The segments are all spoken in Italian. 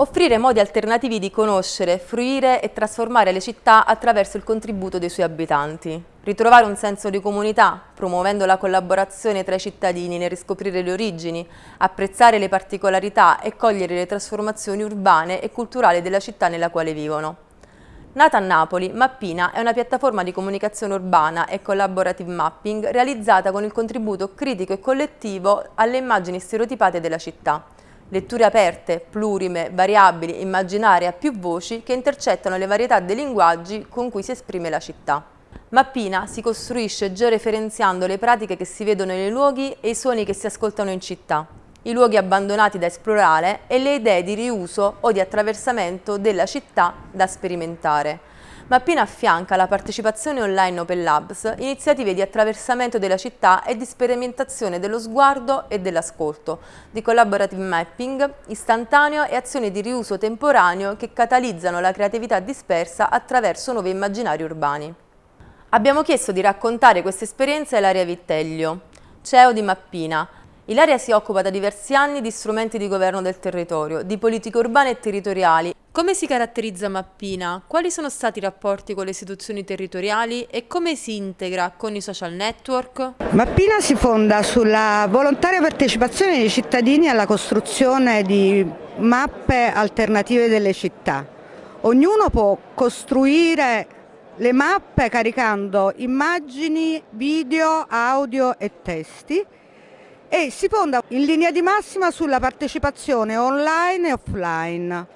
offrire modi alternativi di conoscere, fruire e trasformare le città attraverso il contributo dei suoi abitanti. Ritrovare un senso di comunità, promuovendo la collaborazione tra i cittadini nel riscoprire le origini, apprezzare le particolarità e cogliere le trasformazioni urbane e culturali della città nella quale vivono. Nata a Napoli, Mappina è una piattaforma di comunicazione urbana e collaborative mapping realizzata con il contributo critico e collettivo alle immagini stereotipate della città letture aperte, plurime, variabili, immaginarie a più voci che intercettano le varietà dei linguaggi con cui si esprime la città. Mappina si costruisce georeferenziando le pratiche che si vedono nei luoghi e i suoni che si ascoltano in città, i luoghi abbandonati da esplorare e le idee di riuso o di attraversamento della città da sperimentare ma appena affianca la partecipazione online Open Labs iniziative di attraversamento della città e di sperimentazione dello sguardo e dell'ascolto, di collaborative mapping istantaneo e azioni di riuso temporaneo che catalizzano la creatività dispersa attraverso nuovi immaginari urbani. Abbiamo chiesto di raccontare questa esperienza a Ilaria Vitteglio, CEO di Mappina, Ilaria si occupa da diversi anni di strumenti di governo del territorio, di politiche urbane e territoriali. Come si caratterizza Mappina? Quali sono stati i rapporti con le istituzioni territoriali e come si integra con i social network? Mappina si fonda sulla volontaria partecipazione dei cittadini alla costruzione di mappe alternative delle città. Ognuno può costruire le mappe caricando immagini, video, audio e testi e si fonda in linea di massima sulla partecipazione online e offline.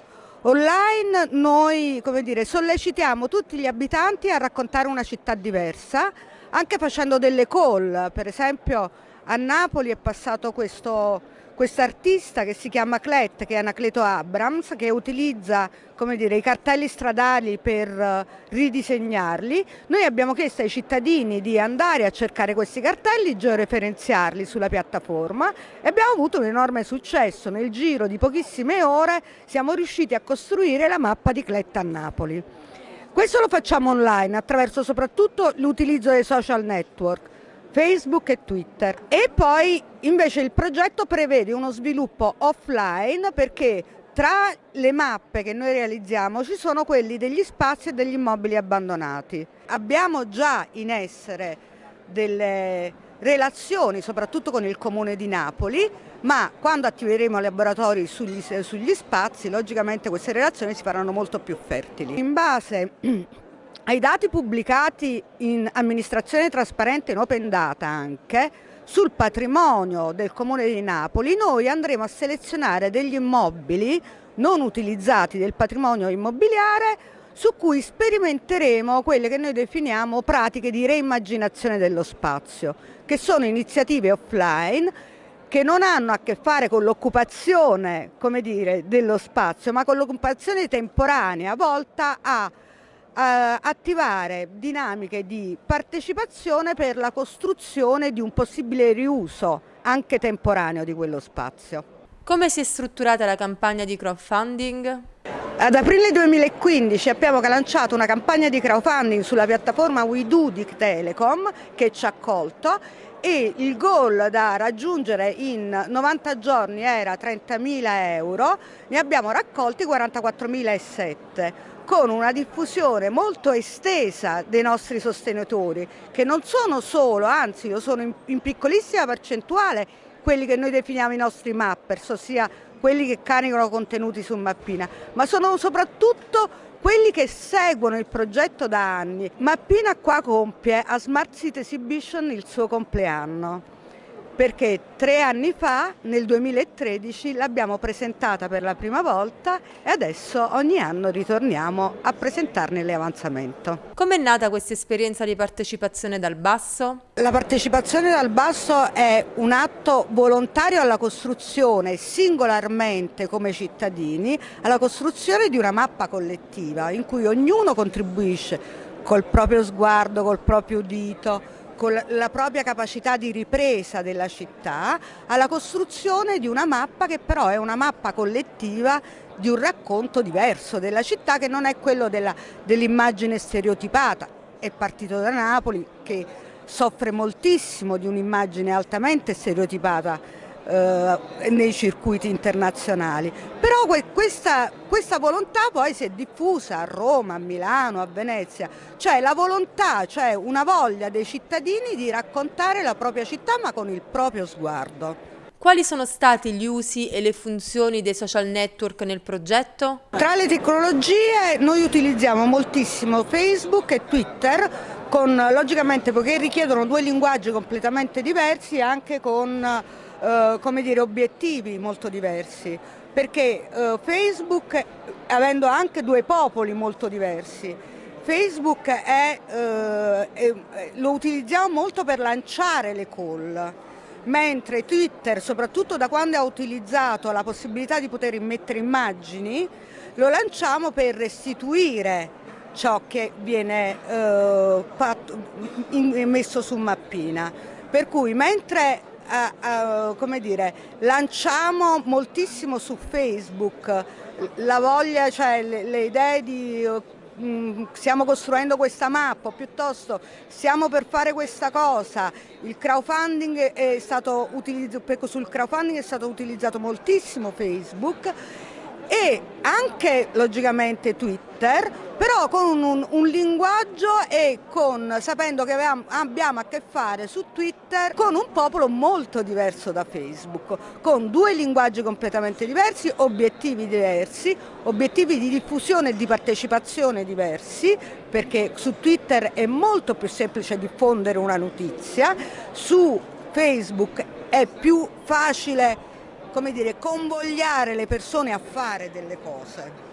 Online noi dire, sollecitiamo tutti gli abitanti a raccontare una città diversa, anche facendo delle call, per esempio a Napoli è passato questo quest'artista che si chiama Clet, che è Anacleto Abrams, che utilizza dire, i cartelli stradali per eh, ridisegnarli. Noi abbiamo chiesto ai cittadini di andare a cercare questi cartelli, georeferenziarli sulla piattaforma e abbiamo avuto un enorme successo. Nel giro di pochissime ore siamo riusciti a costruire la mappa di Clet a Napoli. Questo lo facciamo online attraverso soprattutto l'utilizzo dei social network. Facebook e Twitter. E poi invece il progetto prevede uno sviluppo offline perché tra le mappe che noi realizziamo ci sono quelli degli spazi e degli immobili abbandonati. Abbiamo già in essere delle relazioni soprattutto con il Comune di Napoli, ma quando attiveremo laboratori sugli, sugli spazi, logicamente queste relazioni si faranno molto più fertili. In base ai dati pubblicati in amministrazione trasparente in open data anche sul patrimonio del Comune di Napoli noi andremo a selezionare degli immobili non utilizzati del patrimonio immobiliare su cui sperimenteremo quelle che noi definiamo pratiche di reimmaginazione dello spazio, che sono iniziative offline che non hanno a che fare con l'occupazione dello spazio, ma con l'occupazione temporanea volta a attivare dinamiche di partecipazione per la costruzione di un possibile riuso anche temporaneo di quello spazio. Come si è strutturata la campagna di crowdfunding? Ad aprile 2015 abbiamo lanciato una campagna di crowdfunding sulla piattaforma WeDo di Telecom che ci ha accolto e il goal da raggiungere in 90 giorni era 30.000 euro, ne abbiamo raccolti 44.007 con una diffusione molto estesa dei nostri sostenitori che non sono solo, anzi lo sono in, in piccolissima percentuale quelli che noi definiamo i nostri mappers, ossia quelli che caricano contenuti su Mappina, ma sono soprattutto quelli che seguono il progetto da anni. Mappina qua compie a Smart City Exhibition il suo compleanno perché tre anni fa, nel 2013, l'abbiamo presentata per la prima volta e adesso ogni anno ritorniamo a presentarne l'avanzamento. Com'è nata questa esperienza di partecipazione dal basso? La partecipazione dal basso è un atto volontario alla costruzione, singolarmente come cittadini, alla costruzione di una mappa collettiva in cui ognuno contribuisce col proprio sguardo, col proprio udito, con la propria capacità di ripresa della città alla costruzione di una mappa che però è una mappa collettiva di un racconto diverso della città che non è quello dell'immagine dell stereotipata. È partito da Napoli che soffre moltissimo di un'immagine altamente stereotipata eh, nei circuiti internazionali. Però questa, questa, volontà poi si è diffusa a Roma, a Milano, a Venezia, cioè la volontà, cioè una voglia dei cittadini di raccontare la propria città ma con il proprio sguardo. Quali sono stati gli usi e le funzioni dei social network nel progetto? Tra le tecnologie noi utilizziamo moltissimo Facebook e Twitter con, logicamente poiché richiedono due linguaggi completamente diversi anche con eh, come dire, obiettivi molto diversi perché eh, Facebook avendo anche due popoli molto diversi Facebook eh, è, lo utilizziamo molto per lanciare le call mentre Twitter, soprattutto da quando ha utilizzato la possibilità di poter immettere immagini, lo lanciamo per restituire ciò che viene eh, fatto, in, messo su mappina. Per cui mentre eh, eh, come dire, lanciamo moltissimo su Facebook. La voglia, cioè le, le idee di Mm, stiamo costruendo questa mappa, piuttosto stiamo per fare questa cosa, il crowdfunding è stato utilizzato, sul crowdfunding è stato utilizzato moltissimo Facebook e anche logicamente Twitter, però con un, un linguaggio e con, sapendo che abbiamo, abbiamo, a che fare su Twitter con un popolo molto diverso da Facebook, con due linguaggi completamente diversi, obiettivi diversi, obiettivi di diffusione e di partecipazione diversi, perché su Twitter è molto più semplice diffondere una notizia, su Facebook è più facile come dire, convogliare le persone a fare delle cose.